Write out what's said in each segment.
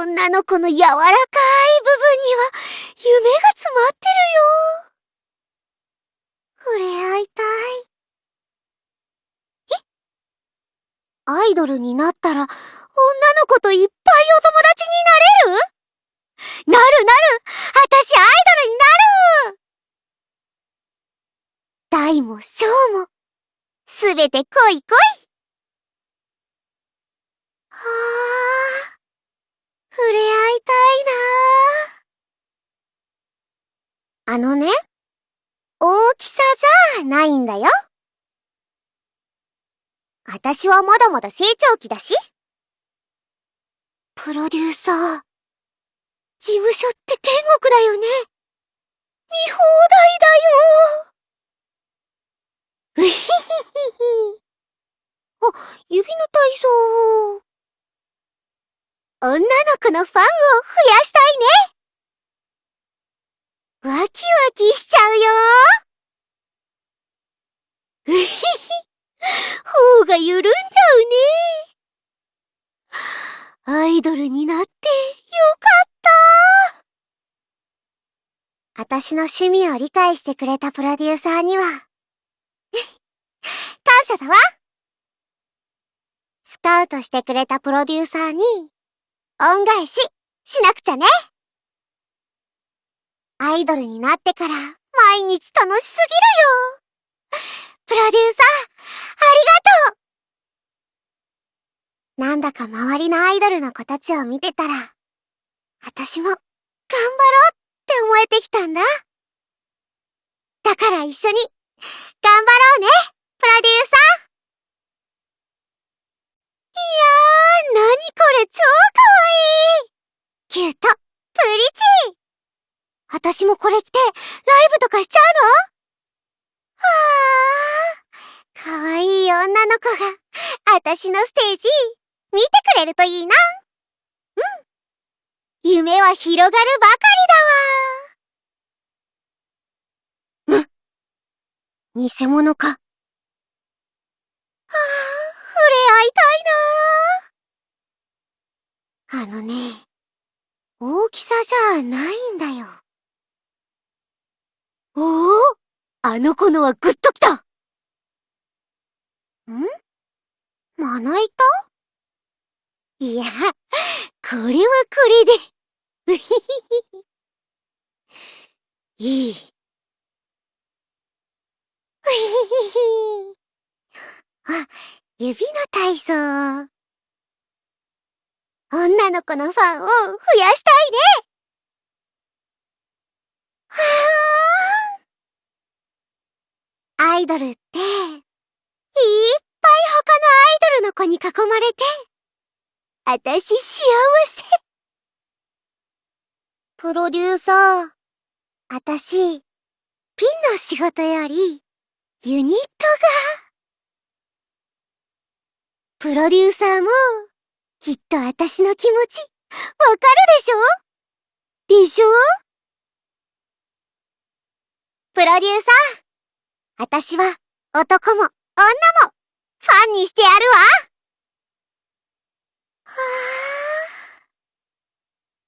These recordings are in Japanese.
女の子の柔らかい部分には夢が詰まってるよ。触れ合いたい。え？アイドルになったら女の子といっぱいお友達になれる？なるなる。私アイドルになる。大も小も、すべて来い来いはあ、触れ合いたいなあのね、大きさじゃないんだよ。私はまだまだ成長期だし。プロデューサー、事務所って天国だよね。見放題だよ。うひひひひ。あ、指の体操。女の子のファンを増やしたいね。ワキワキしちゃうよ。うひひ。頬が緩んじゃうね。アイドルになってよかった。私の趣味を理解してくれたプロデューサーには、感謝だわ。スカウトしてくれたプロデューサーに、恩返し、しなくちゃね。アイドルになってから、毎日楽しすぎるよ。プロデューサー、ありがとうなんだか周りのアイドルの子たちを見てたら、私も、頑張ろうって思えてきたんだ。だから一緒に、頑張ろうね、プロデューサーいやー、なにこれ超かわいいキュート、プリチー私もこれ着て、ライブとかしちゃうのはあ、かわいい女の子が、私のステージ、見てくれるといいな。うん。夢は広がるばかりだわ。む。偽物か。はあ、触れ合いたいな。あのね、大きさじゃないんだよ。おおあの子のはグッときたん？まな板？いや、これはこれで。うひひひ。いい。うひひひ。あ、指の体操。女の子のファンを増やしたいねはあアイドルって、いっぱい他のアイドルの子に囲まれて、あたし幸せ。プロデューサー、あたし、ピンの仕事より、ユニットが。プロデューサーも、きっと私の気持ち、わかるでしょ？でしょ？プロデューサー、私は男も女もファンにしてやるわ。は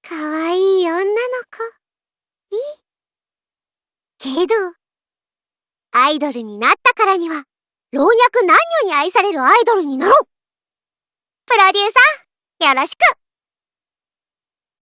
あ、かわいい女の子、いい？けど、アイドルになったからには、老若男女に愛されるアイドルになろう。プロデューサー、よろしく。